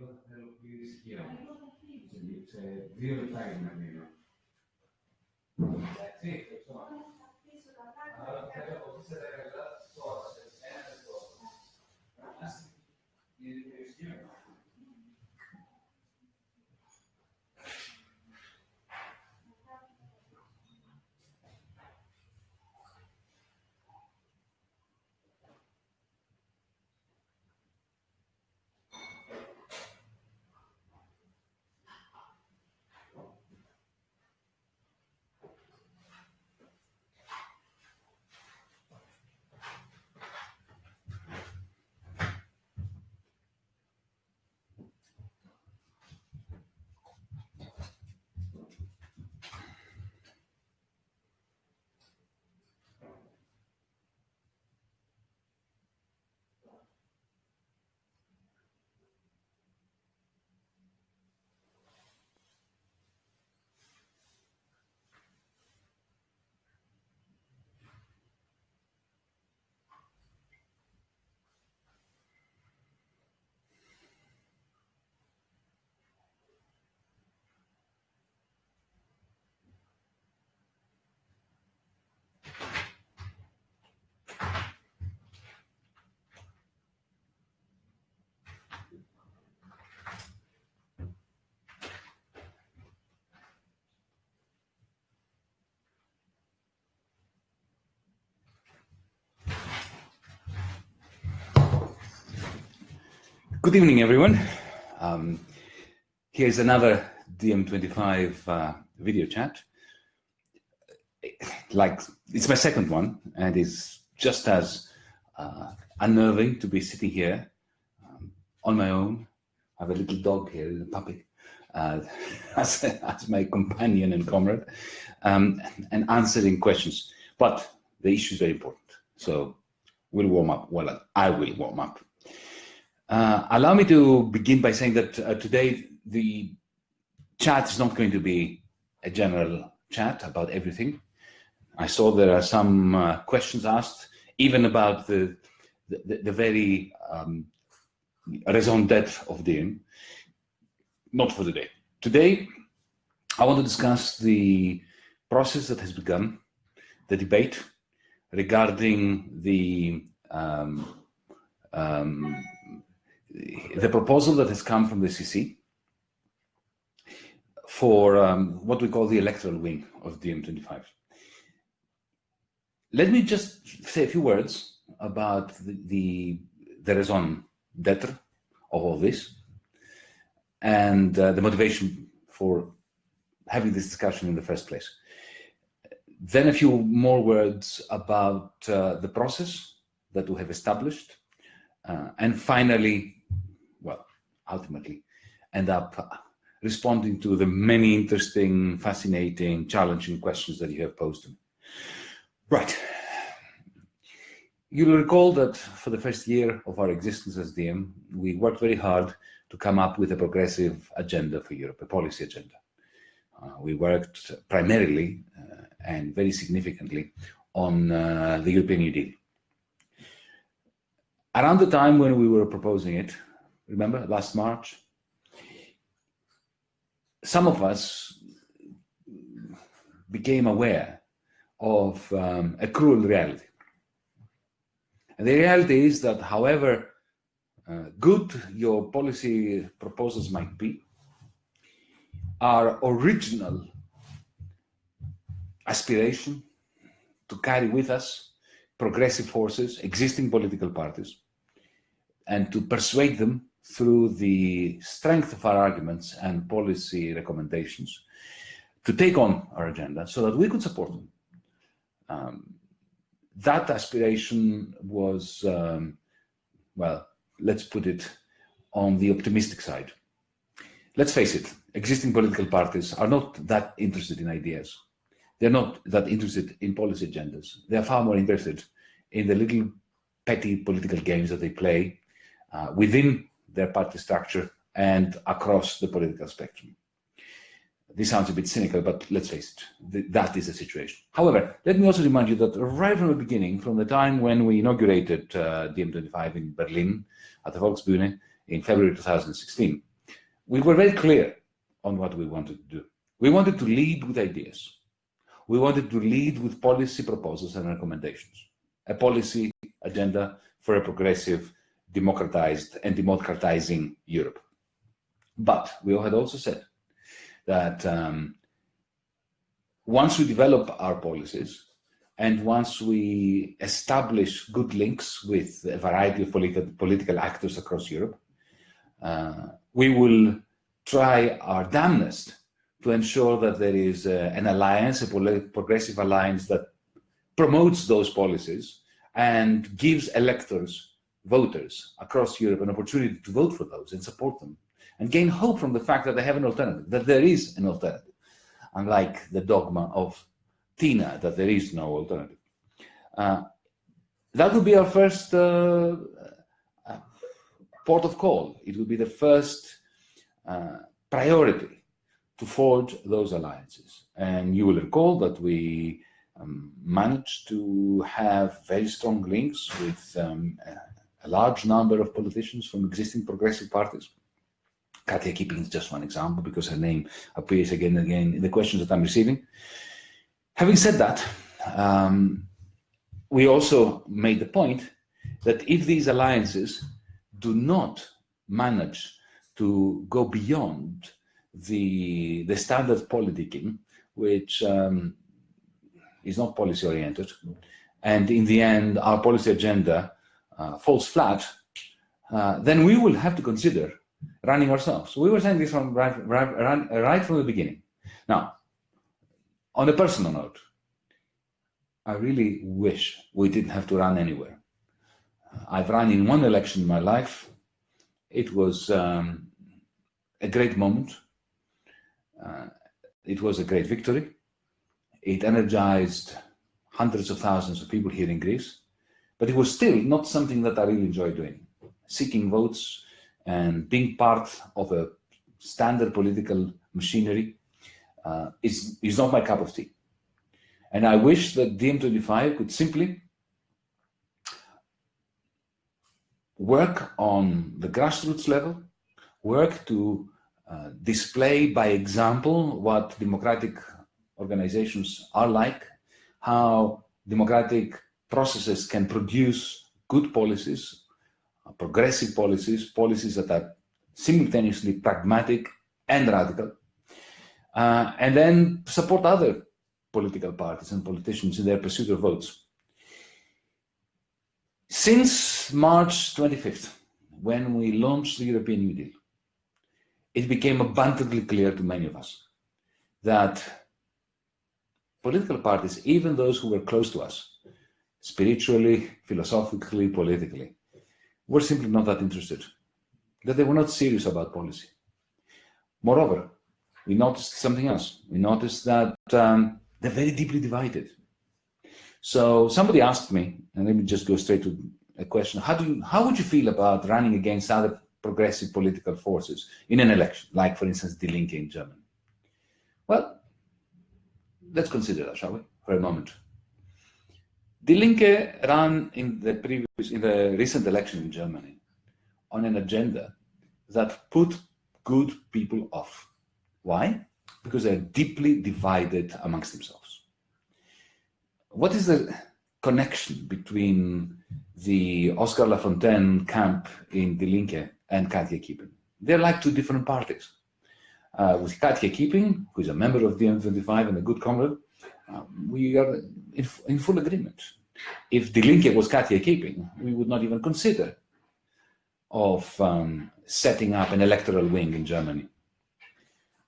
cosa li rischiamo. Quindi c'è zero time almeno. Sì, insomma. Good evening, everyone. Um, here's another DiEM25 uh, video chat. Like, it's my second one, and it's just as uh, unnerving to be sitting here um, on my own. I have a little dog here, a puppy, uh, as, as, my companion and comrade, um, and answering questions. But the issue is very important. So we'll warm up. Well, I will warm up. Uh, allow me to begin by saying that uh, today the chat is not going to be a general chat about everything. I saw there are some uh, questions asked, even about the the, the very um, raison d'etre of DiEM. Not for today. Today, I want to discuss the process that has begun, the debate regarding the um, um, the proposal that has come from the CC for um, what we call the electoral wing of DiEM25. Let me just say a few words about the, the, the raison d'etre of all this and uh, the motivation for having this discussion in the first place. Then a few more words about uh, the process that we have established. Uh, and finally, ultimately end up responding to the many interesting, fascinating, challenging questions that you have posed to me. Right. You'll recall that for the first year of our existence as DiEM, we worked very hard to come up with a progressive agenda for Europe, a policy agenda. Uh, we worked primarily uh, and very significantly on uh, the European New Deal. Around the time when we were proposing it, remember last March? Some of us became aware of um, a cruel reality. And the reality is that however uh, good your policy proposals might be, our original aspiration to carry with us progressive forces, existing political parties, and to persuade them through the strength of our arguments and policy recommendations to take on our agenda so that we could support them. Um, that aspiration was, um, well, let's put it on the optimistic side. Let's face it, existing political parties are not that interested in ideas. They're not that interested in policy agendas. They're far more interested in the little petty political games that they play uh, within their party structure and across the political spectrum. This sounds a bit cynical, but let's face it, that is the situation. However, let me also remind you that right from the beginning, from the time when we inaugurated uh, DiEM25 in Berlin at the Volksbühne in February 2016, we were very clear on what we wanted to do. We wanted to lead with ideas. We wanted to lead with policy proposals and recommendations, a policy agenda for a progressive, democratized and democratizing Europe. But we had also said that um, once we develop our policies and once we establish good links with a variety of political, political actors across Europe, uh, we will try our damnedest to ensure that there is uh, an alliance, a progressive alliance that promotes those policies and gives electors, voters across Europe an opportunity to vote for those and support them and gain hope from the fact that they have an alternative, that there is an alternative, unlike the dogma of Tina, that there is no alternative. Uh, that would be our first uh, uh, port of call. It would be the first uh, priority to forge those alliances. And you will recall that we um, managed to have very strong links with um, a large number of politicians from existing progressive parties Katja Kipping is just one example because her name appears again and again in the questions that I'm receiving. Having said that, um, we also made the point that if these alliances do not manage to go beyond the, the standard politicking, which um, is not policy oriented, and in the end our policy agenda falls flat, uh, then we will have to consider running ourselves. We were saying this from right, right, right from the beginning. Now, on a personal note, I really wish we didn't have to run anywhere. I've run in one election in my life. It was um, a great moment. Uh, it was a great victory. It energized hundreds of thousands of people here in Greece, but it was still not something that I really enjoy doing. Seeking votes, and being part of a standard political machinery uh, is, is not my cup of tea. And I wish that DiEM25 could simply work on the grassroots level, work to uh, display by example what democratic organizations are like, how democratic processes can produce good policies progressive policies, policies that are simultaneously pragmatic and radical, uh, and then support other political parties and politicians in their pursuit of votes. Since March 25th, when we launched the European New Deal, it became abundantly clear to many of us that political parties, even those who were close to us, spiritually, philosophically, politically, were simply not that interested, that they were not serious about policy. Moreover, we noticed something else. We noticed that um, they're very deeply divided. So somebody asked me, and let me just go straight to a question, how, do you, how would you feel about running against other progressive political forces in an election, like for instance, Die Linke in Germany? Well, let's consider that, shall we, for a moment. Die Linke ran in the previous, in the recent election in Germany on an agenda that put good people off. Why? Because they're deeply divided amongst themselves. What is the connection between the Oskar Lafontaine camp in Die Linke and Katja Kipping? They're like two different parties. Uh, with Katja Kipping, who is a member of DiEM25 and a good comrade, um, we are in, in, full agreement. If the Linke was Katja Kipping, we would not even consider of um, setting up an electoral wing in Germany.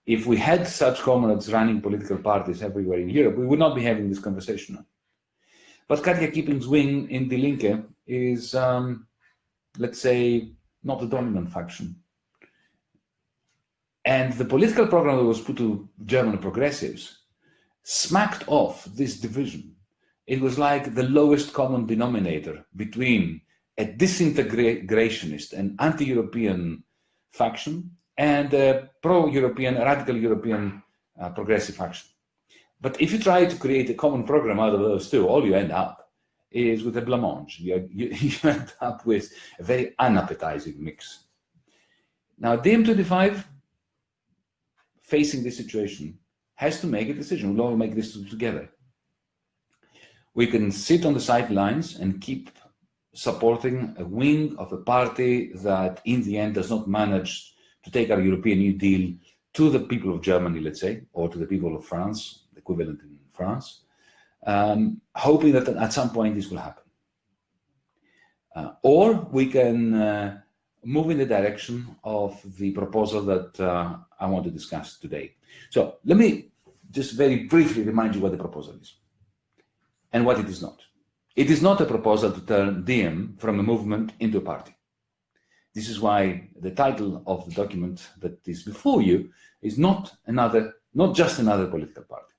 If we had such comrades running political parties everywhere in Europe, we would not be having this conversation. But Katja Kipping's wing in Die Linke is, um, let's say, not the dominant faction. And the political program that was put to German progressives smacked off this division. It was like the lowest common denominator between a disintegrationist and anti-European faction and a pro-European, radical European uh, progressive faction. But if you try to create a common program out of those two, all you end up is with a blancmange. You, you, you end up with a very unappetizing mix. Now, DiEM25 facing this situation has to make a decision. We'll all make this together. We can sit on the sidelines and keep supporting a wing of a party that in the end does not manage to take our European New Deal to the people of Germany, let's say, or to the people of France, equivalent in France, um, hoping that at some point this will happen. Uh, or we can uh, move in the direction of the proposal that uh, I want to discuss today. So let me just very briefly remind you what the proposal is and what it is not. It is not a proposal to turn Diem from a movement into a party. This is why the title of the document that is before you is not another, not just another political party.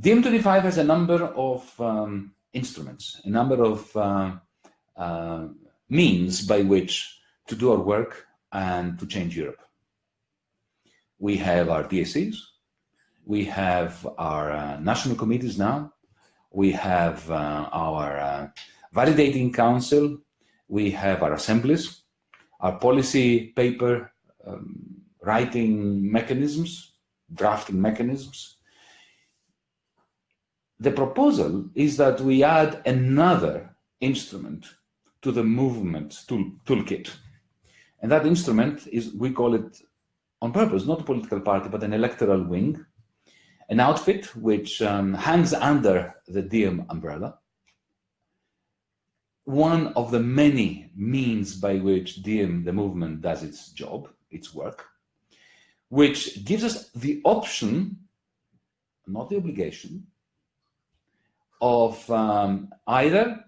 DiEM25 has a number of um, instruments, a number of uh, uh, means by which to do our work and to change Europe. We have our DSCs, we have our uh, national committees now, we have uh, our uh, validating council, we have our assemblies, our policy paper um, writing mechanisms, drafting mechanisms. The proposal is that we add another instrument to the movement tool, toolkit. And that instrument is, we call it on purpose, not a political party, but an electoral wing, an outfit which um, hangs under the Diem umbrella, one of the many means by which Diem, the movement, does its job, its work, which gives us the option, not the obligation, of um, either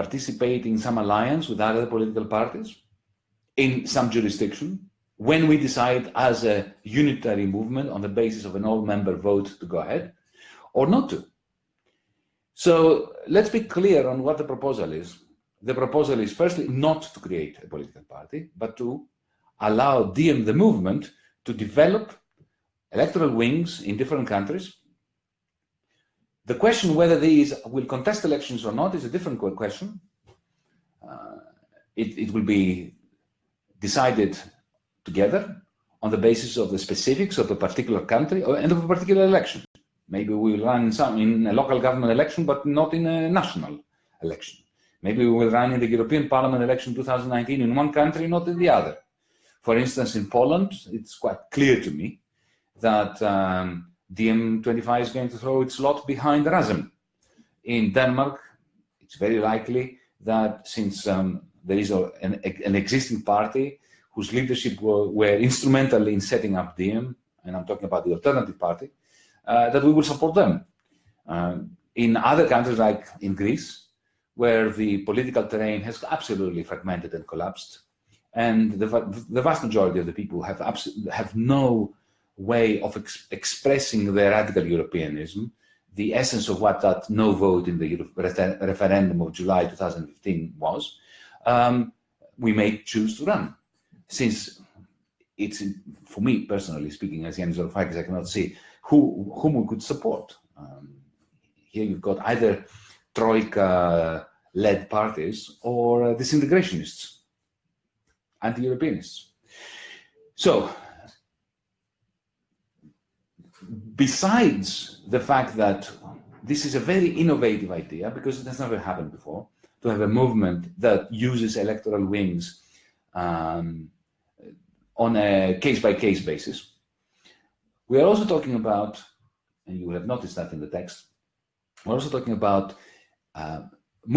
participate in some alliance with other political parties in some jurisdiction when we decide as a unitary movement on the basis of an all-member vote to go ahead or not to. So let's be clear on what the proposal is. The proposal is firstly not to create a political party, but to allow Diem the movement to develop electoral wings in different countries the question whether these will contest elections or not is a different question. Uh, it, it will be decided together on the basis of the specifics of a particular country or, and of a particular election. Maybe we will run in, some, in a local government election, but not in a national election. Maybe we will run in the European Parliament election 2019 in one country, not in the other. For instance, in Poland, it's quite clear to me that um, DiEM25 is going to throw its lot behind Razem. In Denmark, it's very likely that since um, there is a, an, an, existing party whose leadership were, were, instrumental in setting up Diem, and I'm talking about the alternative party, uh, that we will support them. Uh, in other countries like in Greece, where the political terrain has absolutely fragmented and collapsed, and the, the vast majority of the people have, have no way of ex expressing their radical Europeanism, the essence of what that no vote in the referendum of July 2015 was, um, we may choose to run. Since it's, for me personally speaking, as Yanis Varoufakis, I cannot see who, whom we could support. Um, here you've got either Troika-led parties or uh, disintegrationists, anti-Europeanists. So besides the fact that this is a very innovative idea because it has never happened before to have a movement that uses electoral wings um, on a case-by-case -case basis. We are also talking about, and you will have noticed that in the text, we're also talking about uh,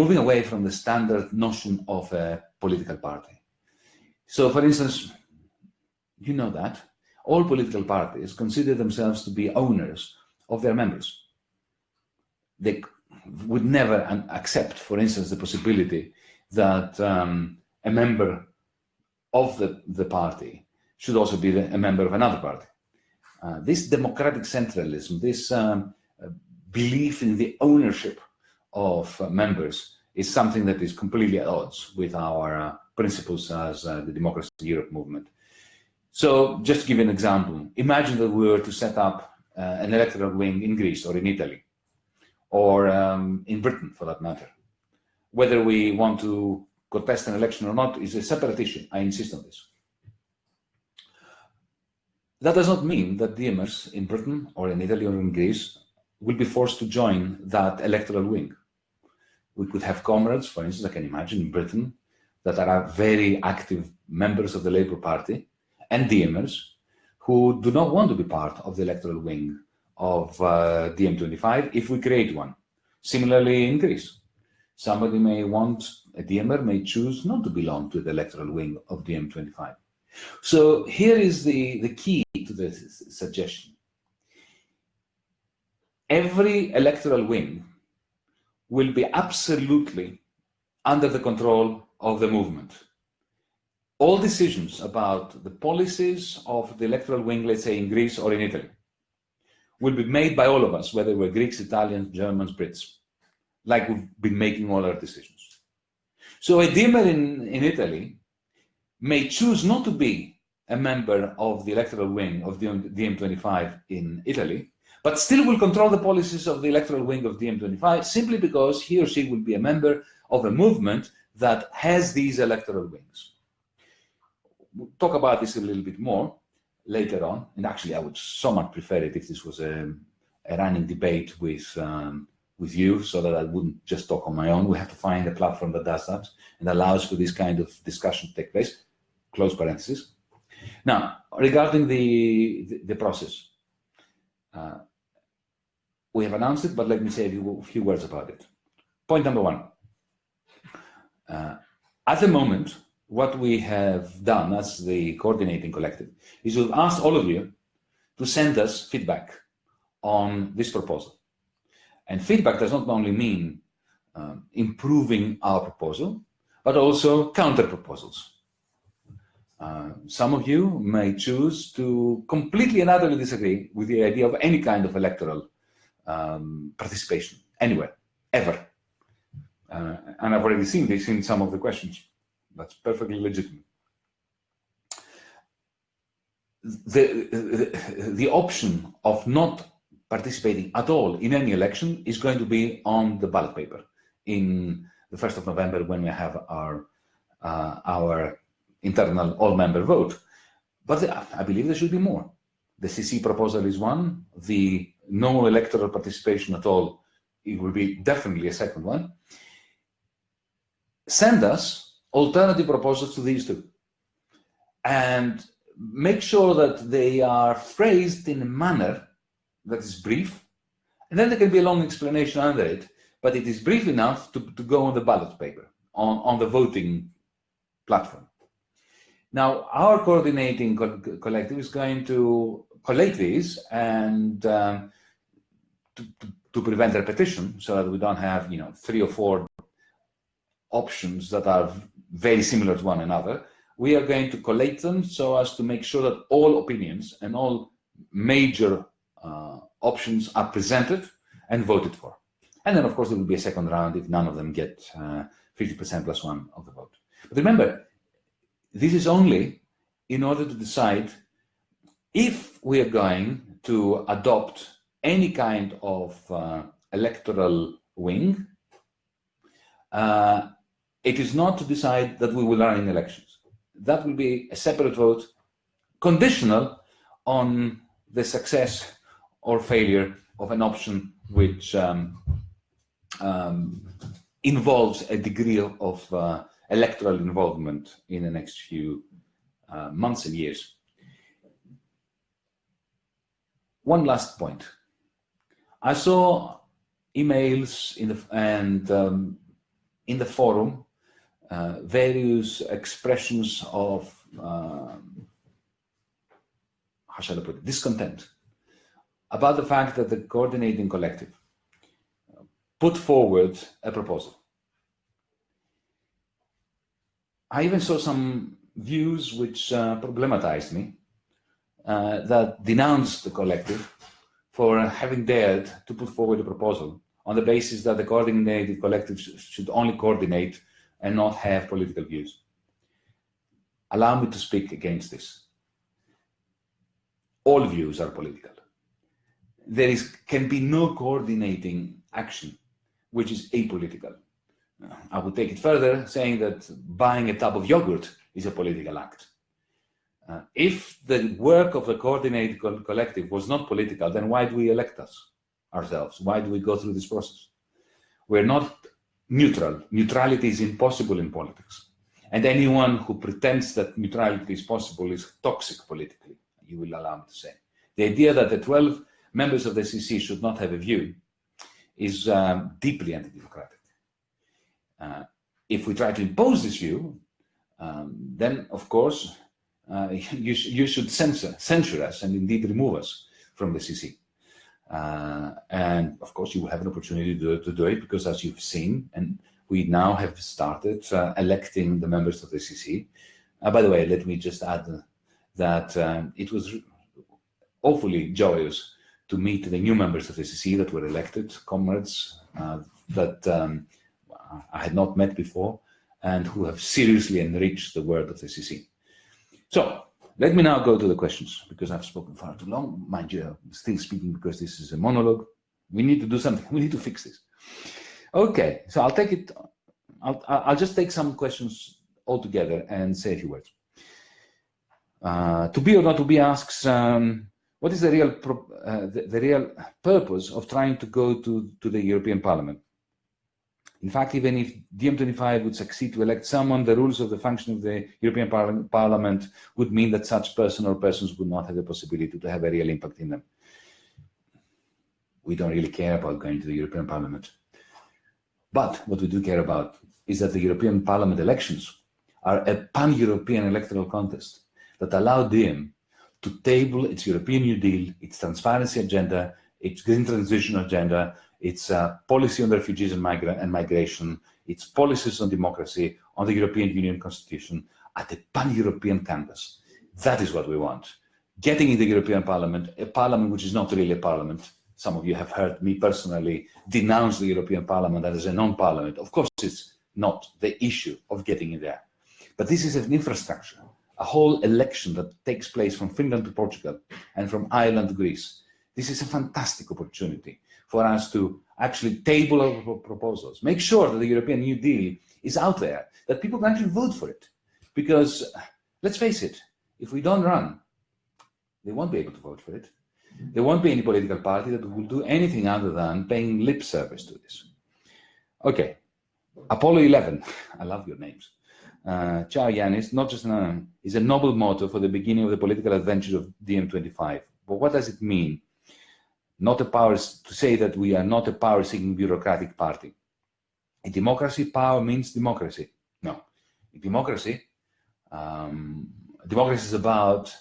moving away from the standard notion of a political party. So for instance, you know that, all political parties consider themselves to be owners of their members. They would never accept, for instance, the possibility that um, a member of the, the party should also be a member of another party. Uh, this democratic centralism, this um, uh, belief in the ownership of uh, members is something that is completely at odds with our uh, principles as uh, the Democracy in Europe movement. So just to give an example, imagine that we were to set up uh, an electoral wing in Greece or in Italy or um, in Britain for that matter. Whether we want to contest an election or not is a separate issue. I insist on this. that does not mean that DMers in Britain or in Italy or in Greece will be forced to join that electoral wing. We could have comrades, for instance, I can imagine in Britain, that are very active members of the Labour Party and DMers who do not want to be part of the electoral wing of uh, DiEM25 if we create one. Similarly in Greece, somebody may want, a DMer may choose not to belong to the electoral wing of DiEM25. So here is the, the key to the suggestion. Every electoral wing will be absolutely under the control of the movement. All decisions about the policies of the electoral wing, let's say in Greece or in Italy, will be made by all of us, whether we're Greeks, Italians, Germans, Brits, like we've been making all our decisions. So a DMer in, in Italy may choose not to be a member of the electoral wing of the DiEM25 in Italy, but still will control the policies of the electoral wing of DiEM25 simply because he or she will be a member of a movement that has these electoral wings. We'll talk about this a little bit more later on, and actually I would so much prefer it if this was a, a running debate with um, with you so that I wouldn't just talk on my own. We have to find a platform that does that and allows for this kind of discussion to take place, close parenthesis. Now, regarding the, the, the process, uh, we have announced it, but let me say a few, few words about it. Point number one. Uh, at the moment, what we have done as the coordinating collective is we've asked all of you to send us feedback on this proposal. And feedback does not only mean um, improving our proposal, but also counter proposals. Uh, some of you may choose to completely and utterly disagree with the idea of any kind of electoral um, participation, anywhere, ever. Uh, and I've already seen this in some of the questions. That's perfectly legitimate. The, the, the option of not participating at all in any election is going to be on the ballot paper in the 1st of November when we have our, uh, our internal all-member vote. But I believe there should be more. The CC proposal is one, the no electoral participation at all, it will be definitely a second one. Send us alternative proposals to these two. And make sure that they are phrased in a manner that is brief, and then there can be a long explanation under it, but it is brief enough to, to go on the ballot paper, on, on the voting platform. Now, our coordinating co collective is going to collate these and um, to, to, to, prevent repetition so that we don't have, you know, three or four options that are very similar to one another. We are going to collate them so as to make sure that all opinions and all major uh, options are presented and voted for. And then, of course, there will be a second round if none of them get 50% uh, plus one of the vote. But remember, this is only in order to decide if we are going to adopt any kind of uh, electoral wing. Uh, it is not to decide that we will run in elections. That will be a separate vote, conditional on the success or failure of an option which um, um, involves a degree of uh, electoral involvement in the next few uh, months and years. One last point. I saw emails in the and um, in the forum uh, various expressions of um, how shall I put it, discontent about the fact that the coordinating collective put forward a proposal. I even saw some views which uh, problematized me, uh, that denounced the collective for having dared to put forward a proposal on the basis that the coordinated collective sh should only coordinate and not have political views. Allow me to speak against this. All views are political there is can be no coordinating action which is apolitical. I would take it further, saying that buying a tub of yogurt is a political act. Uh, if the work of a coordinated co collective was not political, then why do we elect us ourselves? Why do we go through this process? We're not neutral. Neutrality is impossible in politics. And anyone who pretends that neutrality is possible is toxic politically, you will allow me to say. The idea that the 12 members of the CC should not have a view is um, deeply anti-democratic. Uh, if we try to impose this view, um, then of course uh, you, sh you should censor, censure us and indeed remove us from the CC. Uh, and of course you will have an opportunity to do, to do, it because as you've seen, and we now have started uh, electing the members of the CC. Uh, by the way, let me just add that um, it was awfully joyous to meet the new members of the CC that were elected, comrades uh, that um, I had not met before and who have seriously enriched the work of the CC. So let me now go to the questions because I've spoken far too long. Mind you, I'm still speaking because this is a monologue. We need to do something. We need to fix this. Okay, so I'll take it. I'll, I'll just take some questions all together and say a few words. Uh, to be or not to be asks, um, what is the real uh, the, the, real purpose of trying to go to, to the European Parliament? In fact, even if DiEM25 would succeed to elect someone, the rules of the function of the European Par Parliament would mean that such person or persons would not have the possibility to have a real impact in them. We don't really care about going to the European Parliament. But what we do care about is that the European Parliament elections are a pan-European electoral contest that allow DiEM to table its European New Deal, its transparency agenda, its green transition agenda, its uh, policy on refugees and, migrant and migration, its policies on democracy, on the European Union Constitution, at a pan-European canvas. That is what we want. Getting in the European Parliament, a parliament which is not really a parliament. Some of you have heard me personally denounce the European Parliament as a non-parliament. Of course, it's not the issue of getting in there. But this is an infrastructure, a whole election that takes place from Finland to Portugal and from Ireland to Greece. This is a fantastic opportunity for us to actually table our proposals, make sure that the European New Deal is out there, that people can actually vote for it. Because let's face it, if we don't run, they won't be able to vote for it. There won't be any political party that will do anything other than paying lip service to this. Okay, Apollo 11, I love your names. Uh, Ciao Yanis, not just an, is a noble motto for the beginning of the political adventures of DiEM25. But what does it mean? Not a power to say that we are not a power-seeking bureaucratic party. In democracy, power means democracy. No, in democracy, um, democracy is about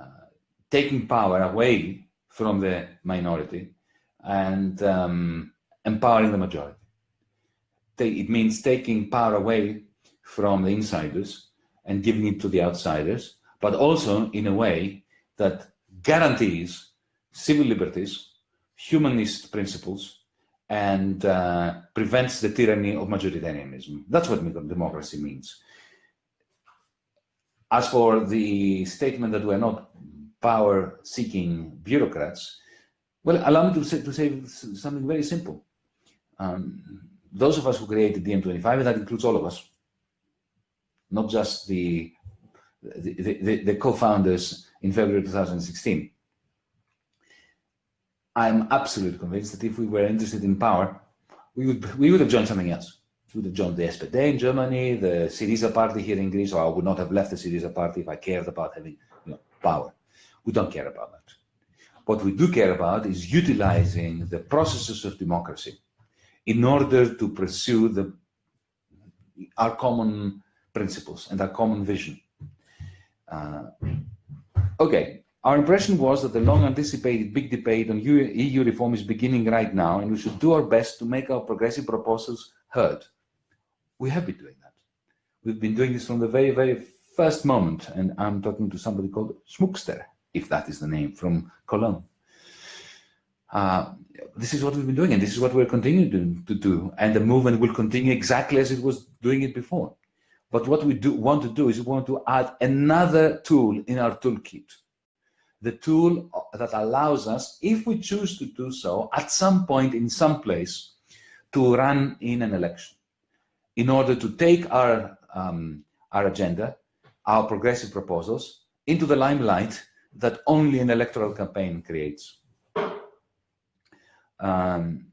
uh, taking power away from the minority and um, empowering the majority. It means taking power away from the insiders and giving it to the outsiders, but also in a way that guarantees civil liberties humanist principles and uh, prevents the tyranny of majoritarianism. That's what democracy means. As for the statement that we're not power-seeking bureaucrats, well, allow me to say, to say something very simple. Um, those of us who created DiEM25, and that includes all of us, not just the, the, the, the co-founders in February 2016, I'm absolutely convinced that if we were interested in power, we would we would have joined something else. We would have joined the SPD in Germany, the Syriza party here in Greece, or I would not have left the Syriza party if I cared about having you know, power. We don't care about that. What we do care about is utilizing the processes of democracy in order to pursue the, our common principles and our common vision. Uh, okay, our impression was that the long-anticipated big debate on EU reform is beginning right now, and we should do our best to make our progressive proposals heard. We have been doing that. We've been doing this from the very, very first moment, and I'm talking to somebody called Schmuckster, if that is the name, from Cologne. Uh, this is what we've been doing, and this is what we're continuing to, to do, and the movement will continue exactly as it was doing it before. But what we do want to do is we want to add another tool in our toolkit the tool that allows us, if we choose to do so, at some point in some place, to run in an election in order to take our, um, our agenda, our progressive proposals, into the limelight that only an electoral campaign creates. Um,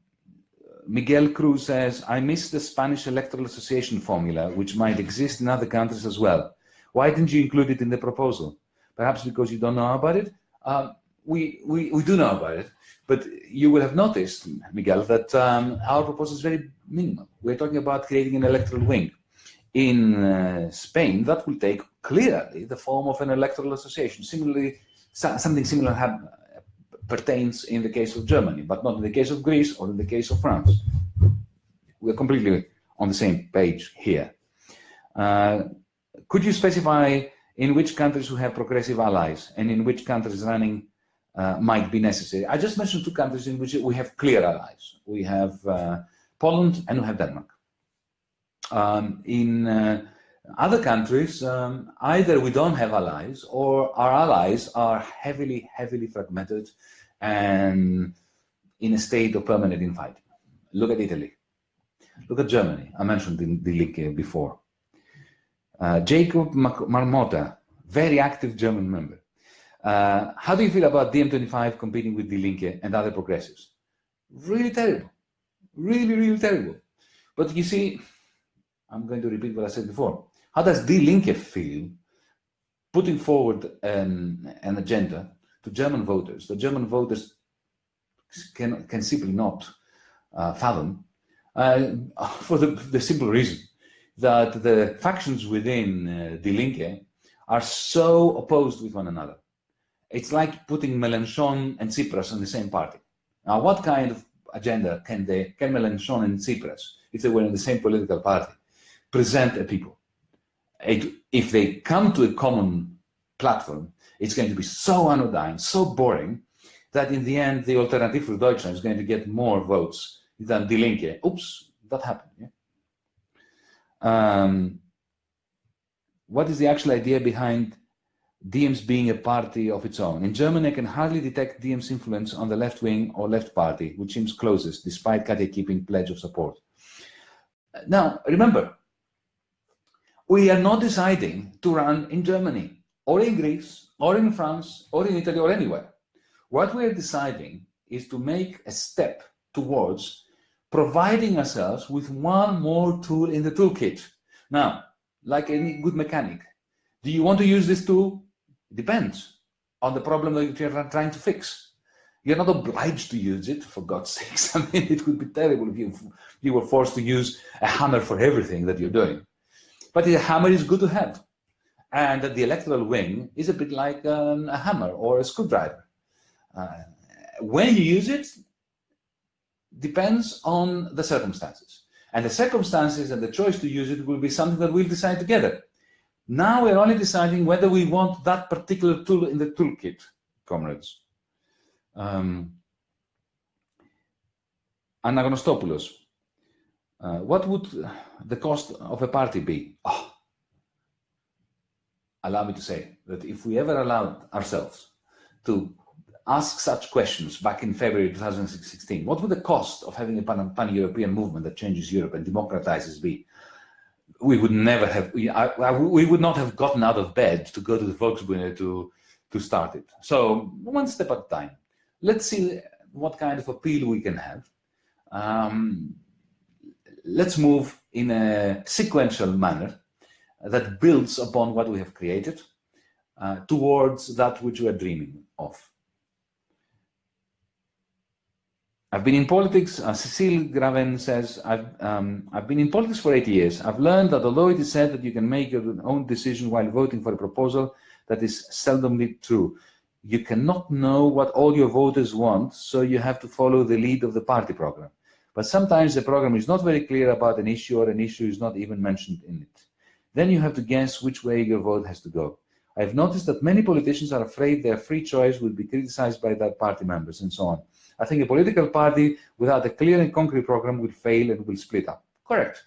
Miguel Cruz says, I miss the Spanish Electoral Association formula, which might exist in other countries as well. Why didn't you include it in the proposal? Perhaps because you don't know about it? Um, we, we, we do know about it, but you will have noticed, Miguel, that um, our proposal is very minimal. We're talking about creating an electoral wing. In uh, Spain, that will take clearly the form of an electoral association. Similarly, something similar pertains in the case of Germany, but not in the case of Greece or in the case of France. We're completely on the same page here. Uh, could you specify in which countries we have progressive allies and in which countries running uh, might be necessary? I just mentioned two countries in which we have clear allies. We have uh, Poland and we have Denmark. Um, in uh, other countries, um, either we don't have allies or our allies are heavily, heavily fragmented and in a state of permanent infighting. Look at Italy. Look at Germany. I mentioned the, the link before. Uh, Jacob Marmota, very active German member. Uh, how do you feel about DiEM25 competing with Die Linke and other progressives? Really terrible. Really, really terrible. But you see, I'm going to repeat what I said before. How does Die Linke feel putting forward an, an agenda to German voters. The German voters can, can simply not uh, fathom uh, for the, the, simple reason that the factions within uh, Die Linke are so opposed with one another. It's like putting Mélenchon and Tsipras in the same party. Now, what kind of agenda can they, can Mélenchon and Tsipras, if they were in the same political party, present a people? It, if they come to a common platform, it's going to be so anodyne, so boring, that in the end, the Alternative for Deutschland is going to get more votes than Die Linke. Oops, that happened. Yeah? Um, what is the actual idea behind DiEM's being a party of its own? In Germany, I can hardly detect DiEM's influence on the left wing or left party, which seems closest, despite Katja Kipping pledge of support. Now, remember, we are not deciding to run in Germany or in Greece or in France, or in Italy, or anywhere. What we're deciding is to make a step towards providing ourselves with one more tool in the toolkit. Now, like any good mechanic, do you want to use this tool? It depends on the problem that you're trying to fix. You're not obliged to use it, for God's sakes. I mean, it would be terrible if you, you were forced to use a hammer for everything that you're doing. But a hammer is good to have and the electoral wing is a bit like um, a hammer or a screwdriver. Uh, when you use it depends on the circumstances. And the circumstances and the choice to use it will be something that we'll decide together. Now we're only deciding whether we want that particular tool in the toolkit, comrades. Um, Anagnostopoulos, uh, what would the cost of a party be? Oh, allow me to say that if we ever allowed ourselves to ask such questions back in February 2016, what would the cost of having a pan-European movement that changes Europe and democratizes be? We would never have, we, I, I, we would not have gotten out of bed to go to the Volksbühne to, to start it. So one step at a time. Let's see what kind of appeal we can have. Um, let's move in a sequential manner that builds upon what we have created uh, towards that which we are dreaming of. I've been in politics, uh, Cecile Graven says, I've, um, I've been in politics for eight years. I've learned that although it is said that you can make your own decision while voting for a proposal, that is seldomly true. You cannot know what all your voters want, so you have to follow the lead of the party program. But sometimes the program is not very clear about an issue or an issue is not even mentioned in it. Then you have to guess which way your vote has to go. I've noticed that many politicians are afraid their free choice will be criticized by their party members and so on. I think a political party without a clear and concrete program will fail and will split up. Correct.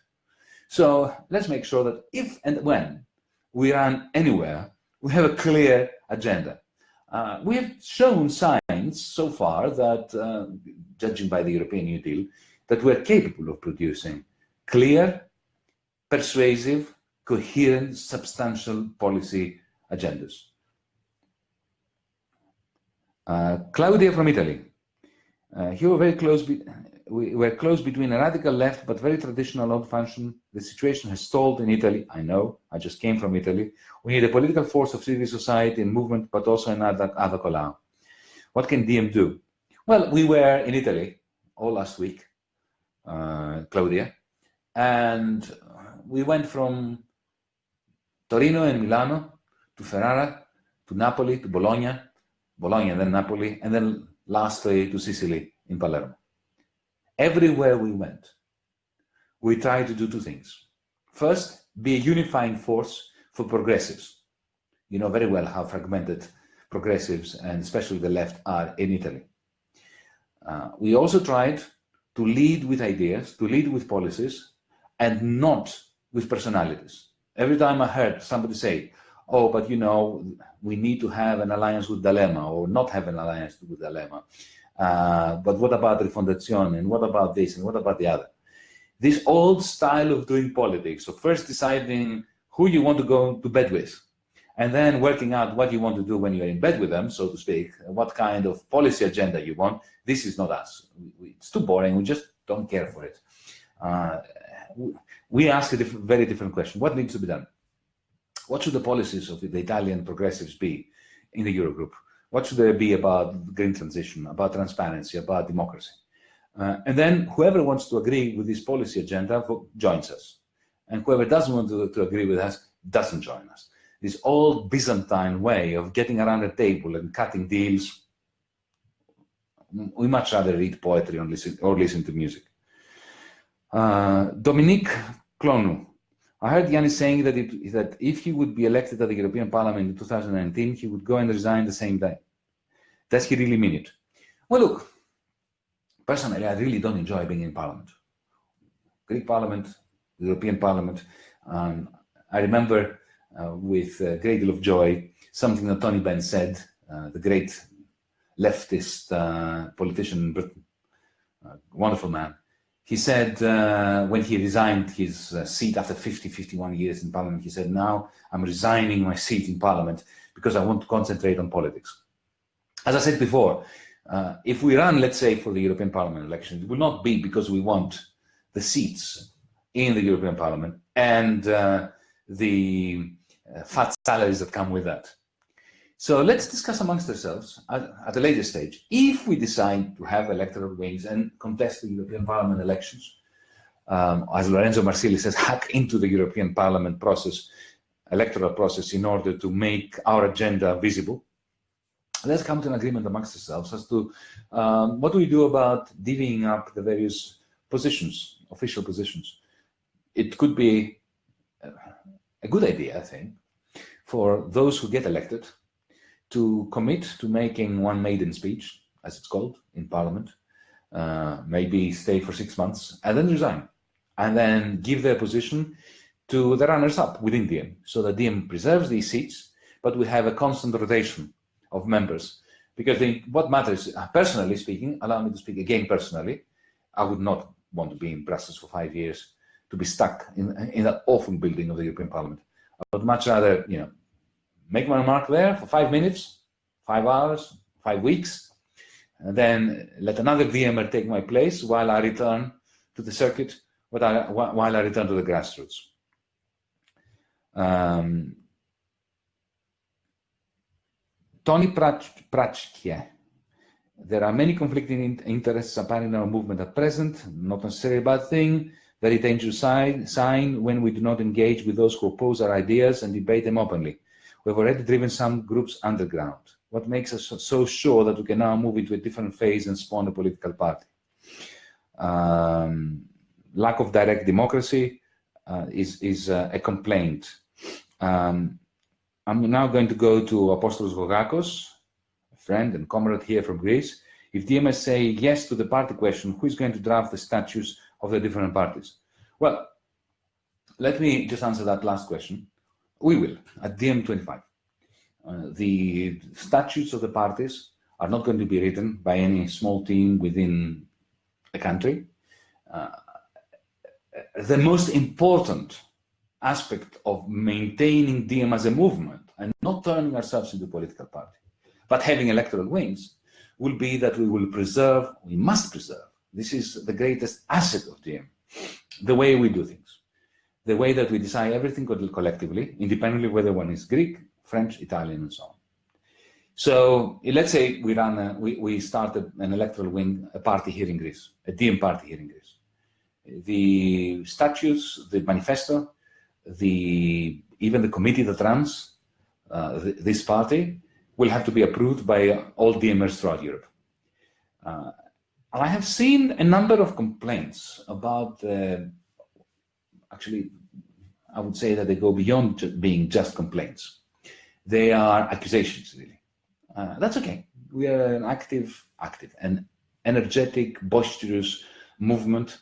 So let's make sure that if and when we run anywhere, we have a clear agenda. Uh, we have shown signs so far that, uh, judging by the European New Deal, that we're capable of producing clear, persuasive, coherent, substantial policy agendas. Uh, Claudia from Italy. Uh, here we're very close. we were close between a radical left but very traditional old function. The situation has stalled in Italy. I know. I just came from Italy. We need a political force of civil society and movement, but also another Ada Colau. What can DiEM do? Well, we were in Italy all last week, uh, Claudia, and we went from Torino and Milano to Ferrara to Napoli to Bologna, Bologna then Napoli, and then lastly to Sicily in Palermo. Everywhere we went, we tried to do two things. First, be a unifying force for progressives. You know very well how fragmented progressives and especially the left are in Italy. Uh, we also tried to lead with ideas, to lead with policies, and not with personalities. Every time I heard somebody say, oh, but you know, we need to have an alliance with D'Alema or not have an alliance with D'Alema. Uh, but what about Rifondazione and what about this and what about the other? This old style of doing politics, of first deciding who you want to go to bed with, and then working out what you want to do when you're in bed with them, so to speak, what kind of policy agenda you want. This is not us. It's too boring. We just don't care for it. Uh, we ask a different, very different question. What needs to be done? What should the policies of the Italian progressives be in the Eurogroup? What should they be about green transition, about transparency, about democracy? Uh, and then whoever wants to agree with this policy agenda joins us. And whoever doesn't want to, to agree with us doesn't join us. This old Byzantine way of getting around a table and cutting deals, we much rather read poetry or listen, or listen to music. Uh, Dominique Clonou. I heard Yanis saying that, it, that if he would be elected at the European Parliament in 2019, he would go and resign the same day. Does he really mean it? Well, look, personally, I really don't enjoy being in Parliament. Greek Parliament, European Parliament. Um, I remember uh, with a great deal of joy something that Tony Benn said, uh, the great leftist uh, politician in Britain, wonderful man. He said uh, when he resigned his uh, seat after 50, 51 years in parliament, he said, now I'm resigning my seat in parliament because I want to concentrate on politics. As I said before, uh, if we run, let's say, for the European Parliament election, it will not be because we want the seats in the European Parliament and uh, the uh, fat salaries that come with that. So let's discuss amongst ourselves at, at, a later stage. If we decide to have electoral wings and contest the European Parliament elections, um, as Lorenzo Marsili says, hack into the European Parliament process, electoral process in order to make our agenda visible, let's come to an agreement amongst ourselves as to um, what do we do about divvying up the various positions, official positions. It could be a good idea, I think, for those who get elected to commit to making one maiden speech, as it's called, in Parliament, uh, maybe stay for six months, and then resign, and then give their position to the runners-up within DiEM, so that DiEM preserves these seats, but we have a constant rotation of members. Because what matters, uh, personally speaking, allow me to speak again personally, I would not want to be in Brussels for five years, to be stuck in, in that awful building of the European Parliament. I would much rather, you know, make my mark there for five minutes, five hours, five weeks, and then let another DiEMer take my place while I return to the circuit, while I return to the grassroots. Um, Tony Prachke. There are many conflicting interests apparent in our movement at present, not necessarily a bad thing, very dangerous sign when we do not engage with those who oppose our ideas and debate them openly. We've already driven some groups underground. What makes us so sure that we can now move into a different phase and spawn a political party? Um, lack of direct democracy uh, is, is uh, a complaint. Um, I'm now going to go to Apostolos Gogakos, a friend and comrade here from Greece. If DMS say yes to the party question, who is going to draft the statutes of the different parties? Well, let me just answer that last question. We will, at DiEM25. Uh, the statutes of the parties are not going to be written by any small team within a country. Uh, the most important aspect of maintaining DiEM as a movement and not turning ourselves into a political party, but having electoral wings, will be that we will preserve, we must preserve, this is the greatest asset of DiEM, the way we do things, the way that we decide everything collectively, independently whether one is Greek, French, Italian, and so on. So let's say we run, a, we, we started an electoral wing, a party here in Greece, a DiEM party here in Greece. The statutes, the manifesto, the even the committee that runs uh, th this party will have to be approved by all DiEMers throughout Europe. Uh, I have seen a number of complaints about, uh, actually, I would say that they go beyond being just complaints. They are accusations, really. Uh, that's okay. We are an active, active, and energetic, boisterous movement.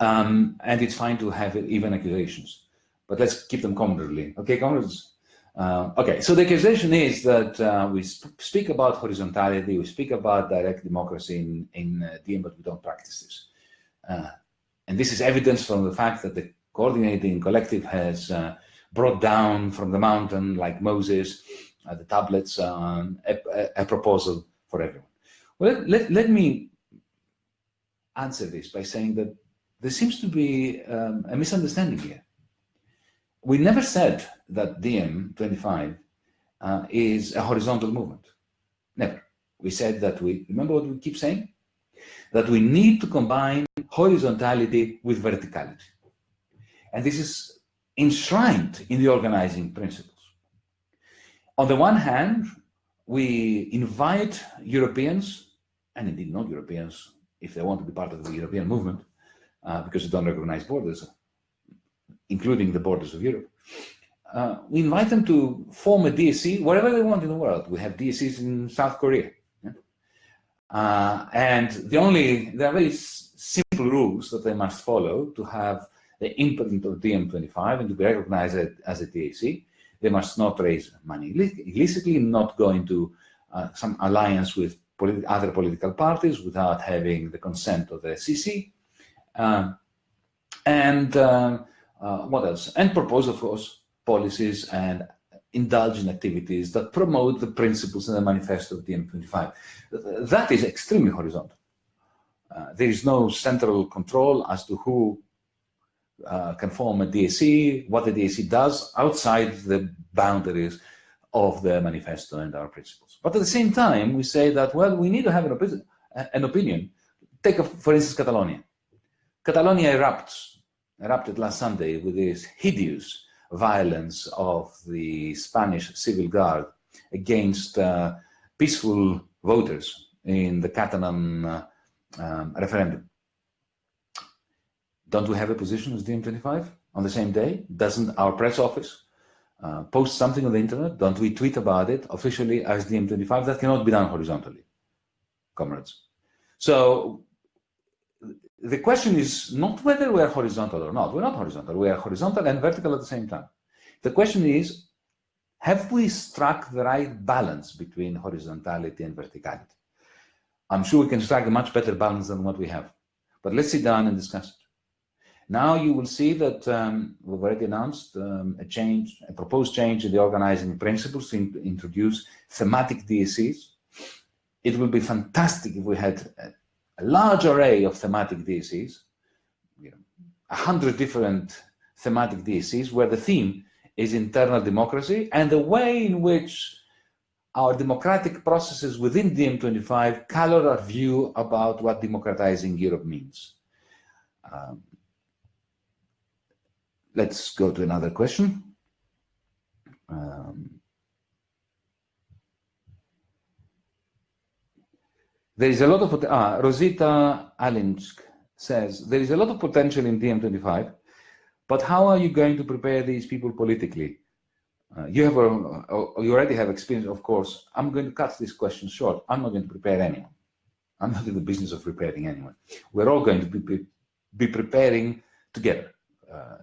Um, and it's fine to have even accusations, but let's keep them comradely. Okay, comrades? Uh, okay, so the accusation is that uh, we sp speak about horizontality, we speak about direct democracy in, in uh, but we don't practice this. Uh, and this is evidence from the fact that the coordinating collective has uh, brought down from the mountain, like Moses, uh, the tablets, um, a, a, proposal for everyone. Well, let, let me answer this by saying that there seems to be um, a misunderstanding here. We never said that DiEM 25 uh, is a horizontal movement. Never. We said that we, remember what we keep saying? That we need to combine horizontality with verticality. And this is enshrined in the organizing principles. On the one hand, we invite Europeans, and indeed non-Europeans, if they want to be part of the European movement, uh, because they don't recognize borders, including the borders of Europe, uh, we invite them to form a DSC wherever they want in the world. We have DSCs in South Korea. Yeah? Uh, and the only, there are very simple rules that they must follow to have the imprint of DiEM25 and to be recognized as a DSC. They must not raise money illicitly, not go into uh, some alliance with other political parties without having the consent of the CC. Um, and uh, uh, what else? And propose, of course, policies and indulge in activities that promote the principles in the manifesto of DiEM25. That is extremely horizontal. Uh, there is no central control as to who uh, can form a DSC, what the DSC does outside the boundaries of the manifesto and our principles. But at the same time, we say that, well, we need to have an, opi an opinion. Take, a, for instance, Catalonia. Catalonia erupts, erupted last Sunday with this hideous violence of the Spanish civil guard against uh, peaceful voters in the Catalan uh, um, referendum. Don't we have a position as DiEM25 on the same day? Doesn't our press office uh, post something on the internet? Don't we tweet about it officially as DiEM25? That cannot be done horizontally, comrades. So the question is not whether we are horizontal or not. We're not horizontal. We are horizontal and vertical at the same time. The question is, have we struck the right balance between horizontality and verticality? I'm sure we can strike a much better balance than what we have. But let's sit down and discuss it. Now you will see that um, we've already announced um, a change, a proposed change in the organizing principles to in introduce thematic DSCs. It will be fantastic if we had a, a large array of thematic DSCs, you know, a hundred different thematic DSCs where the theme is internal democracy and the way in which our democratic processes within DiEM25 color our view about what democratizing Europe means. Um, let's go to another question. Um, there is a lot of, ah, Rosita Alinsk says, there is a lot of potential in DiEM25, but how are you going to prepare these people politically? Uh, you have a, you already have experience, of course. I'm going to cut this question short. I'm not going to prepare anyone. I'm not in the business of preparing anyone. We're all going to be, be preparing together. Uh,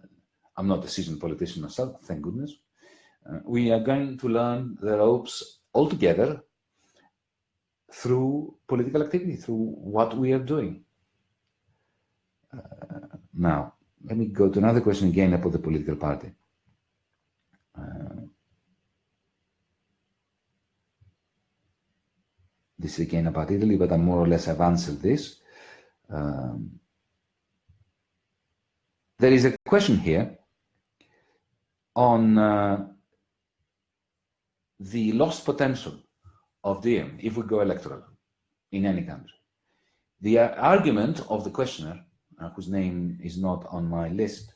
I'm not a seasoned politician myself, thank goodness. Uh, we are going to learn the ropes all together through political activity, through what we are doing. Uh, now, let me go to another question again about the political party. Uh, this is again about Italy, but I more or less have answered this. Um, there is a question here on uh, the lost potential of DiEM if we go electoral in any country. The uh, argument of the questioner, uh, whose name is not on my list,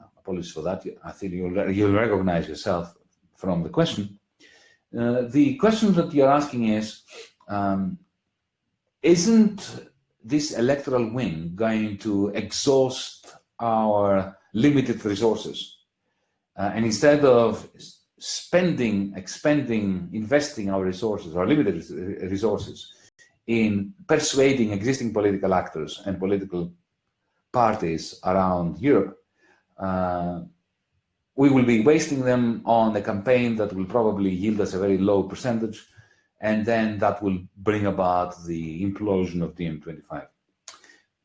uh, apologies for that, I think you'll, you'll recognize yourself from the question. Uh, the question that you're asking is, um, isn't this electoral win going to exhaust our limited resources? Uh, and instead of spending, expending, investing our resources, our limited resources, in persuading existing political actors and political parties around Europe, uh, we will be wasting them on a campaign that will probably yield us a very low percentage, and then that will bring about the implosion of DiEM25.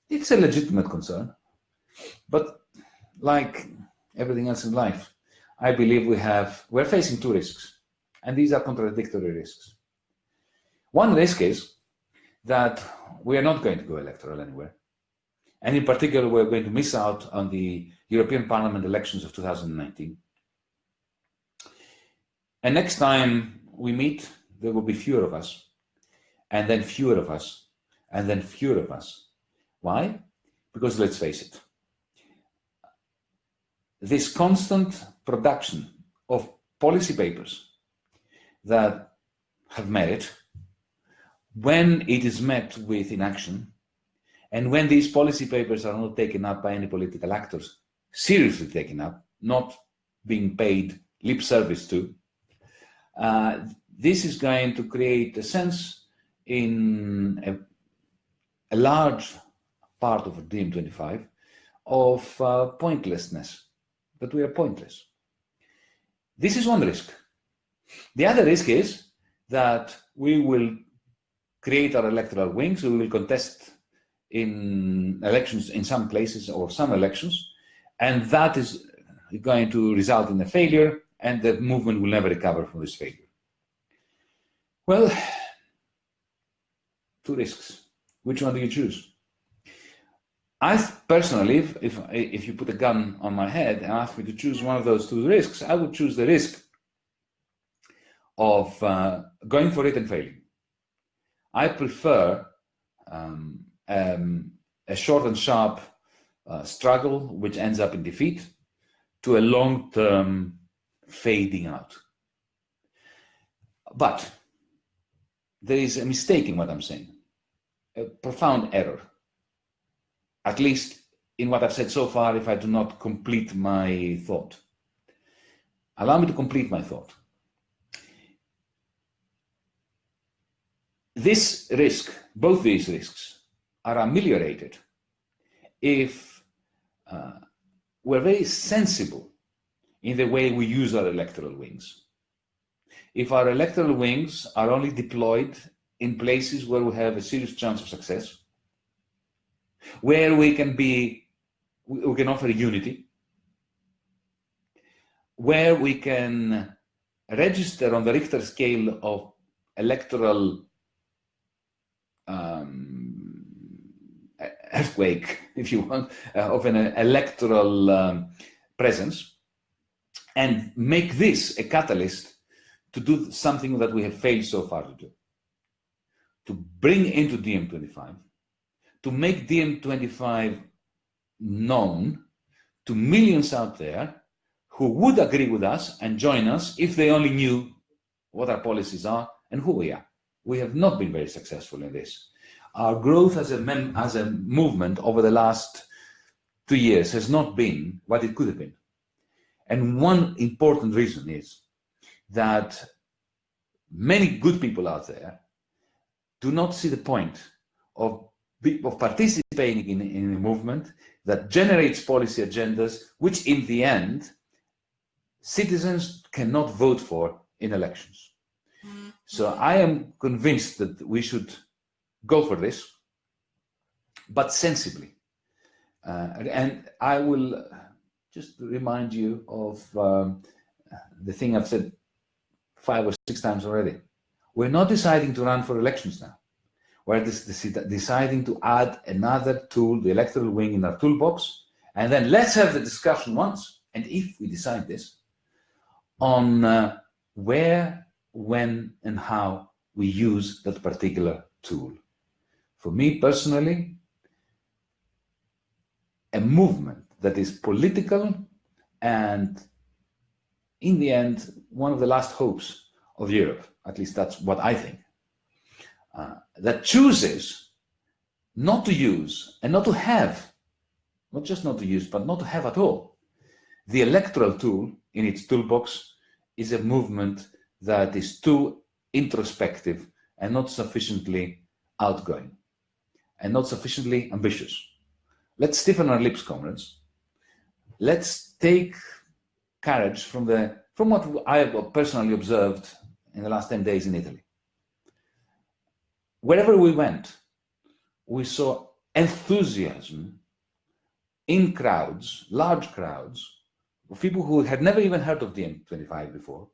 It's a legitimate concern, but like everything else in life, I believe we have, we're facing two risks, and these are contradictory risks. One risk is that we are not going to go electoral anywhere. And in particular, we're going to miss out on the European Parliament elections of 2019. And next time we meet, there will be fewer of us, and then fewer of us, and then fewer of us. Why? Because let's face it, this constant production of policy papers that have merit, when it is met with inaction, and when these policy papers are not taken up by any political actors, seriously taken up, not being paid lip service to, uh, this is going to create a sense in a, a large part of DiEM25 of uh, pointlessness that we are pointless. This is one risk. The other risk is that we will create our electoral wings, we will contest in elections in some places or some elections, and that is going to result in a failure and the movement will never recover from this failure. Well, two risks. Which one do you choose? I personally, if, if, if you put a gun on my head and ask me to choose one of those two risks, I would choose the risk of uh, going for it and failing. I prefer um, um, a short and sharp uh, struggle, which ends up in defeat, to a long-term fading out. But there is a mistake in what I'm saying, a profound error at least in what I've said so far, if I do not complete my thought. Allow me to complete my thought. This risk, both these risks, are ameliorated if uh, we're very sensible in the way we use our electoral wings. If our electoral wings are only deployed in places where we have a serious chance of success, where we can be, we can offer unity, where we can register on the Richter scale of electoral um, earthquake, if you want, uh, of an electoral um, presence, and make this a catalyst to do something that we have failed so far to do. To bring into DiEM25 to make DiEM25 known to millions out there who would agree with us and join us if they only knew what our policies are and who we are. We have not been very successful in this. Our growth as a, as a movement over the last two years has not been what it could have been. And one important reason is that many good people out there do not see the point of of participating in, in a movement that generates policy agendas, which in the end, citizens cannot vote for in elections. So I am convinced that we should go for this, but sensibly. Uh, and I will just remind you of um, the thing I've said five or six times already. We're not deciding to run for elections now. We're deciding to add another tool, the electoral wing in our toolbox, and then let's have the discussion once, and if we decide this, on uh, where, when, and how we use that particular tool. For me personally, a movement that is political and in the end, one of the last hopes of Europe, at least that's what I think, uh, that chooses not to use and not to have, not just not to use, but not to have at all, the electoral tool in its toolbox is a movement that is too introspective and not sufficiently outgoing and not sufficiently ambitious. Let's stiffen our lips, comrades. Let's take courage from the from what I have personally observed in the last 10 days in Italy. Wherever we went, we saw enthusiasm in crowds, large crowds, of people who had never even heard of DiEM25 before,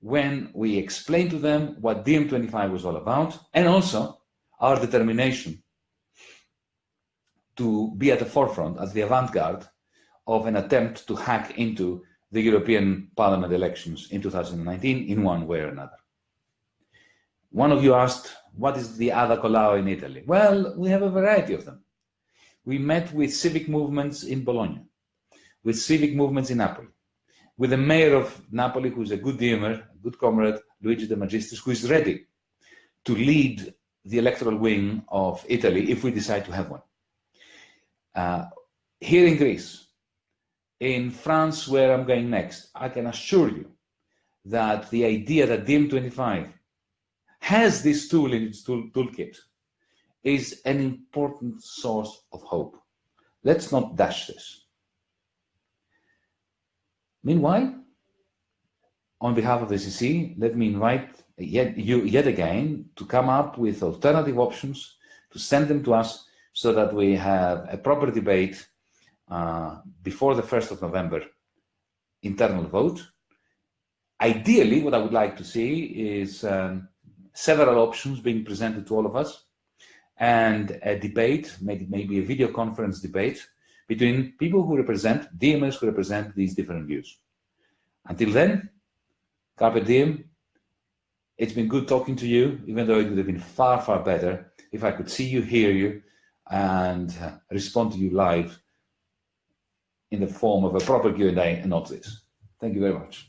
when we explained to them what DiEM25 was all about, and also our determination to be at the forefront, as the avant-garde of an attempt to hack into the European Parliament elections in 2019 in one way or another. One of you asked, what is the Ada Colau in Italy? Well, we have a variety of them. We met with civic movements in Bologna, with civic movements in Napoli, with the mayor of Napoli, who's a good DiEMer, a good comrade, Luigi De Magistris, who is ready to lead the electoral wing of Italy if we decide to have one. Uh, here in Greece, in France, where I'm going next, I can assure you that the idea that DiEM25 has this tool in its tool, toolkit is an important source of hope. Let's not dash this. Meanwhile, on behalf of the CC, let me invite yet, you yet again to come up with alternative options, to send them to us so that we have a proper debate uh, before the 1st of November internal vote. Ideally, what I would like to see is um, several options being presented to all of us and a debate, maybe, maybe a video conference debate between people who represent, DiEMers who represent these different views. Until then, Carpe Diem, it's been good talking to you, even though it would have been far, far better if I could see you, hear you, and uh, respond to you live in the form of a proper Q&A and not this. Thank you very much.